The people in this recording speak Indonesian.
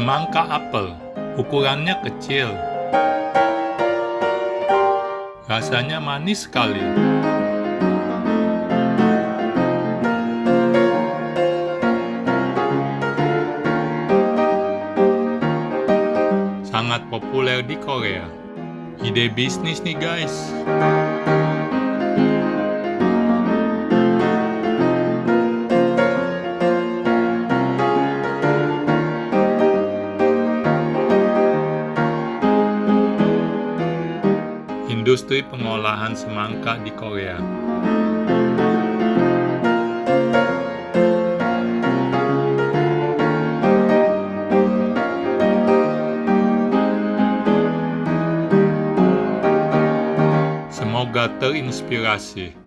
Semangka apel, ukurannya kecil. Rasanya manis sekali. Sangat populer di Korea. Ide bisnis nih guys. Industri pengolahan semangka di Korea. Semoga terinspirasi.